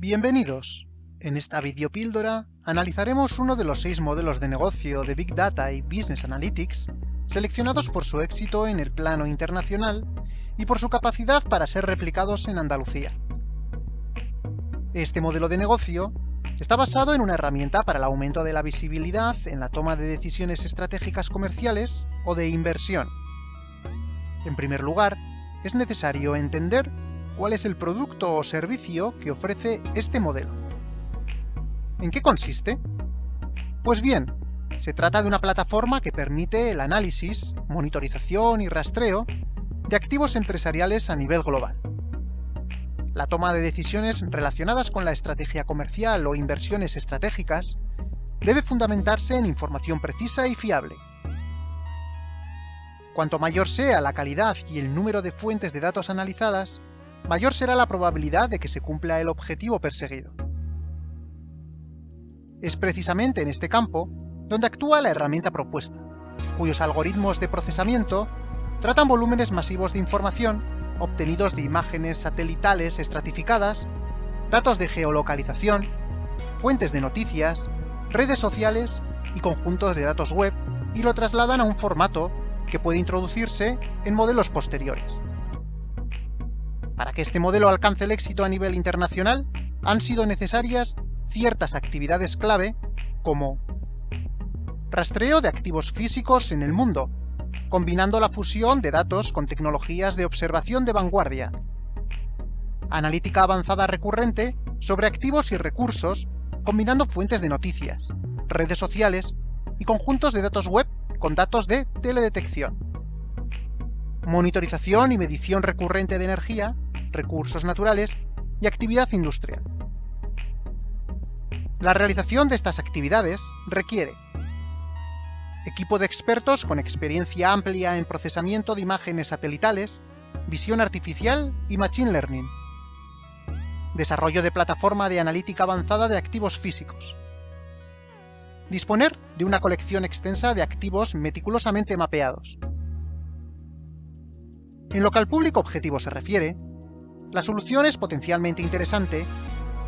Bienvenidos. En esta videopíldora analizaremos uno de los seis modelos de negocio de Big Data y Business Analytics seleccionados por su éxito en el plano internacional y por su capacidad para ser replicados en Andalucía. Este modelo de negocio está basado en una herramienta para el aumento de la visibilidad en la toma de decisiones estratégicas comerciales o de inversión. En primer lugar, es necesario entender cuál es el producto o servicio que ofrece este modelo. ¿En qué consiste? Pues bien, se trata de una plataforma que permite el análisis, monitorización y rastreo de activos empresariales a nivel global. La toma de decisiones relacionadas con la estrategia comercial o inversiones estratégicas debe fundamentarse en información precisa y fiable. Cuanto mayor sea la calidad y el número de fuentes de datos analizadas, mayor será la probabilidad de que se cumpla el objetivo perseguido. Es precisamente en este campo donde actúa la herramienta propuesta, cuyos algoritmos de procesamiento tratan volúmenes masivos de información obtenidos de imágenes satelitales estratificadas, datos de geolocalización, fuentes de noticias, redes sociales y conjuntos de datos web y lo trasladan a un formato que puede introducirse en modelos posteriores. Para que este modelo alcance el éxito a nivel internacional, han sido necesarias ciertas actividades clave como rastreo de activos físicos en el mundo, combinando la fusión de datos con tecnologías de observación de vanguardia, analítica avanzada recurrente sobre activos y recursos, combinando fuentes de noticias, redes sociales y conjuntos de datos web con datos de teledetección, monitorización y medición recurrente de energía, recursos naturales y actividad industrial. La realización de estas actividades requiere equipo de expertos con experiencia amplia en procesamiento de imágenes satelitales, visión artificial y machine learning, desarrollo de plataforma de analítica avanzada de activos físicos, disponer de una colección extensa de activos meticulosamente mapeados. En lo que al público objetivo se refiere, la solución es potencialmente interesante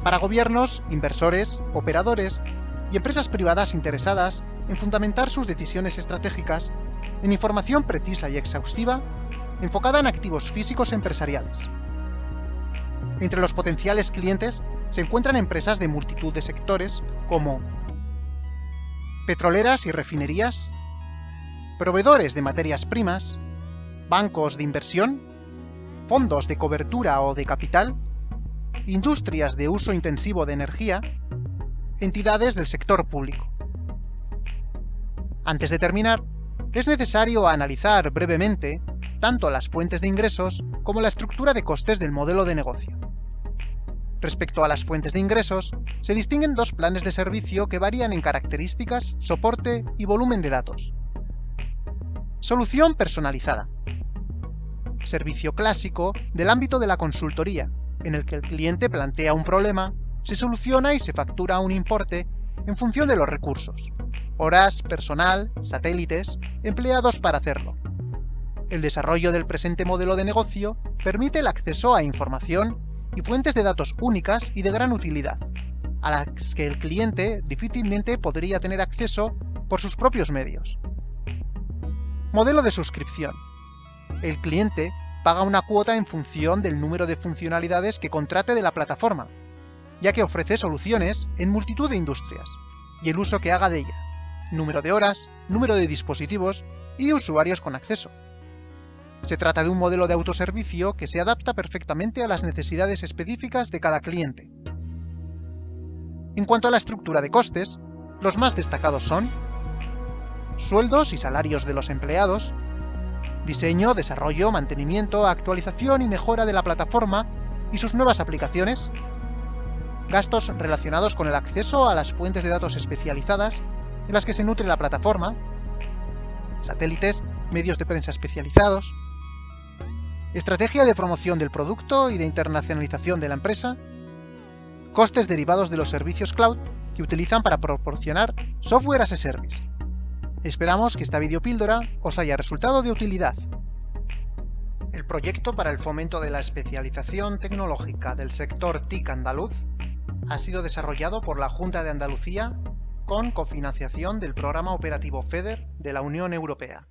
para gobiernos, inversores, operadores y empresas privadas interesadas en fundamentar sus decisiones estratégicas en información precisa y exhaustiva enfocada en activos físicos empresariales. Entre los potenciales clientes se encuentran empresas de multitud de sectores como petroleras y refinerías, proveedores de materias primas, bancos de inversión, fondos de cobertura o de capital, industrias de uso intensivo de energía, entidades del sector público. Antes de terminar, es necesario analizar brevemente tanto las fuentes de ingresos como la estructura de costes del modelo de negocio. Respecto a las fuentes de ingresos, se distinguen dos planes de servicio que varían en características, soporte y volumen de datos. Solución personalizada. Servicio clásico del ámbito de la consultoría, en el que el cliente plantea un problema, se soluciona y se factura un importe en función de los recursos, horas, personal, satélites, empleados para hacerlo. El desarrollo del presente modelo de negocio permite el acceso a información y fuentes de datos únicas y de gran utilidad, a las que el cliente difícilmente podría tener acceso por sus propios medios. Modelo de suscripción. El cliente paga una cuota en función del número de funcionalidades que contrate de la plataforma, ya que ofrece soluciones en multitud de industrias, y el uso que haga de ella, número de horas, número de dispositivos y usuarios con acceso. Se trata de un modelo de autoservicio que se adapta perfectamente a las necesidades específicas de cada cliente. En cuanto a la estructura de costes, los más destacados son sueldos y salarios de los empleados, diseño, desarrollo, mantenimiento, actualización y mejora de la plataforma y sus nuevas aplicaciones, gastos relacionados con el acceso a las fuentes de datos especializadas en las que se nutre la plataforma, satélites, medios de prensa especializados, estrategia de promoción del producto y de internacionalización de la empresa, costes derivados de los servicios cloud que utilizan para proporcionar software as a service. Esperamos que esta videopíldora os haya resultado de utilidad. El proyecto para el fomento de la especialización tecnológica del sector TIC andaluz ha sido desarrollado por la Junta de Andalucía con cofinanciación del Programa Operativo FEDER de la Unión Europea.